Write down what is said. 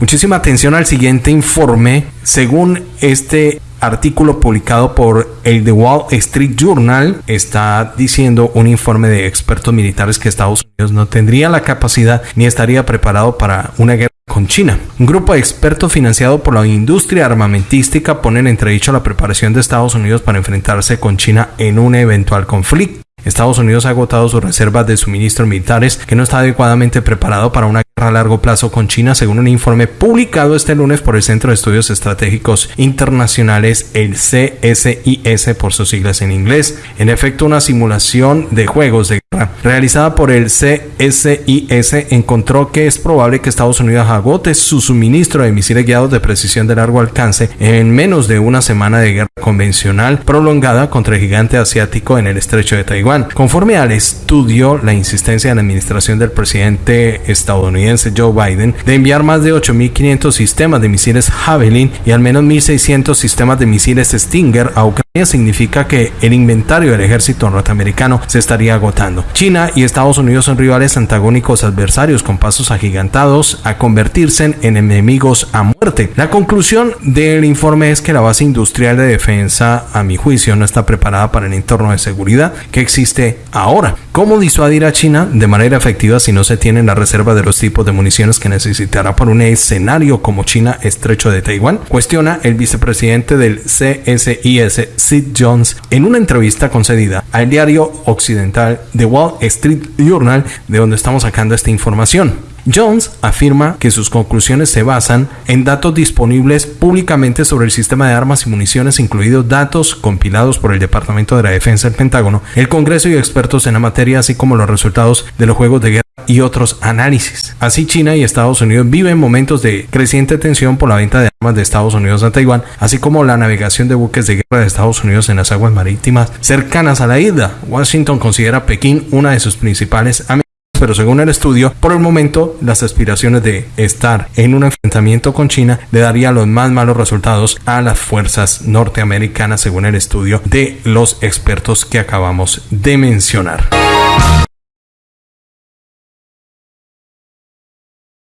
Muchísima atención al siguiente informe. Según este artículo publicado por el The Wall Street Journal está diciendo un informe de expertos militares que Estados Unidos no tendría la capacidad ni estaría preparado para una guerra con China. Un grupo de expertos financiado por la industria armamentística pone en entredicho la preparación de Estados Unidos para enfrentarse con China en un eventual conflicto. Estados Unidos ha agotado sus reservas de suministros militares que no está adecuadamente preparado para una a largo plazo con China, según un informe publicado este lunes por el Centro de Estudios Estratégicos Internacionales, el CSIS por sus siglas en inglés. En efecto, una simulación de juegos de guerra realizada por el CSIS encontró que es probable que Estados Unidos agote su suministro de misiles guiados de precisión de largo alcance en menos de una semana de guerra convencional prolongada contra el gigante asiático en el estrecho de Taiwán. Conforme al estudio, la insistencia de la administración del presidente estadounidense Joe Biden de enviar más de 8.500 sistemas de misiles Javelin y al menos 1.600 sistemas de misiles Stinger a Ucrania significa que el inventario del ejército norteamericano se estaría agotando. China y Estados Unidos son rivales antagónicos adversarios con pasos agigantados a convertirse en enemigos a muerte. La conclusión del informe es que la base industrial de defensa, a mi juicio, no está preparada para el entorno de seguridad que existe ahora. ¿Cómo disuadir a China de manera efectiva si no se tienen la reserva de los tipos de municiones que necesitará para un escenario como China estrecho de Taiwán? Cuestiona el vicepresidente del CSIS, Sid Jones, en una entrevista concedida al diario occidental The Wall Street Journal, de donde estamos sacando esta información. Jones afirma que sus conclusiones se basan en datos disponibles públicamente sobre el sistema de armas y municiones, incluidos datos compilados por el Departamento de la Defensa del Pentágono, el Congreso y expertos en la materia, así como los resultados de los juegos de guerra y otros análisis. Así China y Estados Unidos viven momentos de creciente tensión por la venta de armas de Estados Unidos a Taiwán, así como la navegación de buques de guerra de Estados Unidos en las aguas marítimas cercanas a la isla. Washington considera Pekín una de sus principales amenazas pero según el estudio, por el momento las aspiraciones de estar en un enfrentamiento con China le daría los más malos resultados a las fuerzas norteamericanas según el estudio de los expertos que acabamos de mencionar.